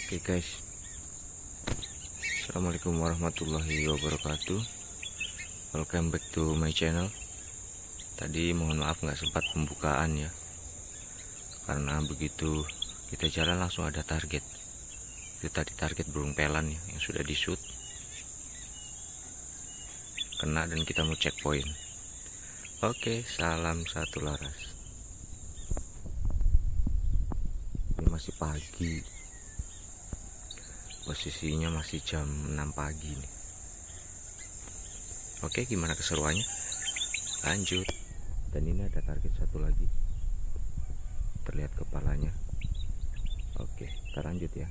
Oke guys. Assalamualaikum warahmatullahi wabarakatuh. Welcome back to my channel. Tadi mohon maaf nggak sempat pembukaan ya. Karena begitu kita jalan langsung ada target. Itu tadi target burung pelan ya Yang sudah di shoot Kena dan kita mau checkpoint. Oke salam satu laras. Ini masih pagi posisinya masih jam 6 pagi nih. Oke gimana keseruannya? Lanjut. Dan ini ada target satu lagi. Terlihat kepalanya. Oke kita lanjut ya